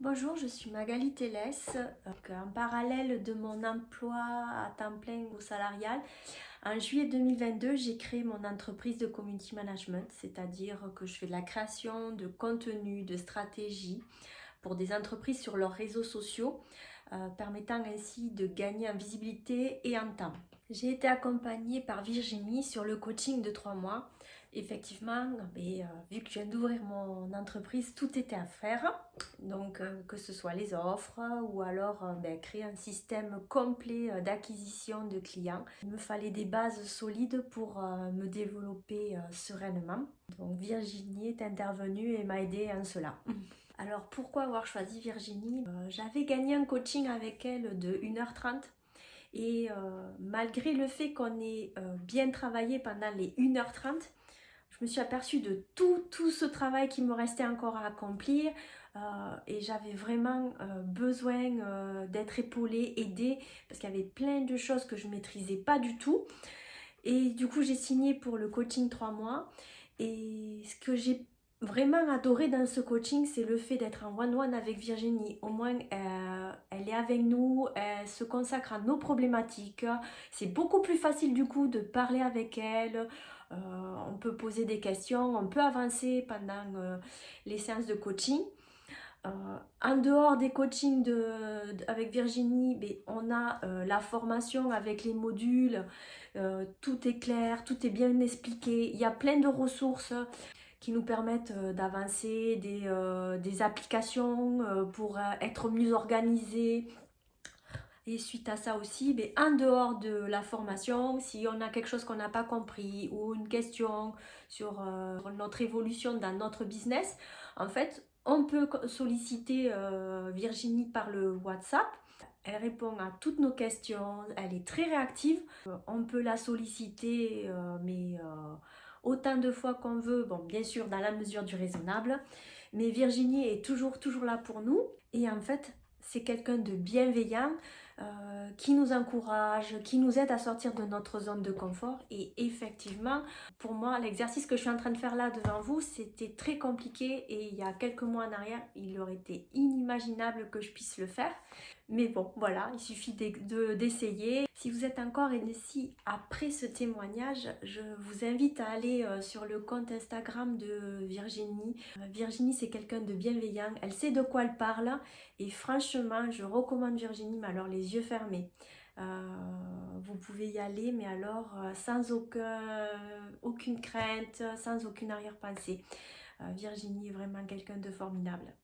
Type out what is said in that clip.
Bonjour, je suis Magali Télès. En parallèle de mon emploi à temps plein ou salarial, en juillet 2022, j'ai créé mon entreprise de community management, c'est-à-dire que je fais de la création de contenu, de stratégie pour des entreprises sur leurs réseaux sociaux, euh, permettant ainsi de gagner en visibilité et en temps. J'ai été accompagnée par Virginie sur le coaching de trois mois. Effectivement, mais, euh, vu que je viens d'ouvrir mon entreprise, tout était à faire. Donc, euh, que ce soit les offres ou alors euh, ben, créer un système complet d'acquisition de clients. Il me fallait des bases solides pour me développer sereinement. Donc, Virginie est intervenue et m'a aidé en cela. Alors, pourquoi avoir choisi Virginie? J'avais gagné un coaching avec elle de 1h30 et euh, malgré le fait qu'on ait euh, bien travaillé pendant les 1h30, je me suis aperçue de tout, tout ce travail qui me restait encore à accomplir euh, et j'avais vraiment besoin d'être épaulée, aidée parce qu'il y avait plein de choses que je maîtrisais pas du tout. Et du coup, j'ai signé pour le coaching 3 mois et ce que j'ai vraiment adoré dans ce coaching, c'est le fait d'être en one-one avec Virginie. Au moins, euh, elle est avec nous, elle se consacre à nos problématiques. C'est beaucoup plus facile du coup de parler avec elle. Euh, on peut poser des questions, on peut avancer pendant euh, les séances de coaching. en dehors des coachings avec Virginie, ben, on a la formation avec les modules. tout est clair, tout est bien expliqué. Il y a plein de ressources qui nous permettent euh, d'avancer, des, euh, des, applications euh, pour être mieux organisés. Et suite à ça aussi, mais en dehors de la formation, si on a quelque chose qu'on n'a pas compris ou une question sur notre évolution dans notre business, en fait, on peut solliciter Virginie par le WhatsApp. Elle répond à toutes nos questions, elle est très réactive. on peut la solliciter, mais autant de fois qu'on veut, bien sûr dans la mesure du raisonnable, mais Virginie est toujours toujours là pour nous. Et en fait c'est quelqu'un de bienveillant euh, qui nous encourage, qui nous aide à sortir de notre zone de confort. Et effectivement, pour moi, l'exercice que je suis en train de faire là devant vous, c'était très compliqué et il y a quelques mois en arrière, il aurait été inimaginable que je puisse le faire. Mais bon, voilà, il suffit d'essayer. si vous êtes encore ici après ce témoignage, je vous invite à aller euh, sur le compte Instagram de Virginie. Euh, Virginie, c'est quelqu'un de bienveillant, elle sait de quoi elle parle et franchement, je recommande Virginie, mais alors les yeux fermés. Euh, vous pouvez y aller, mais alors sans aucune crainte, sans aucune arrière-pensée. Virginie est vraiment quelqu'un de formidable.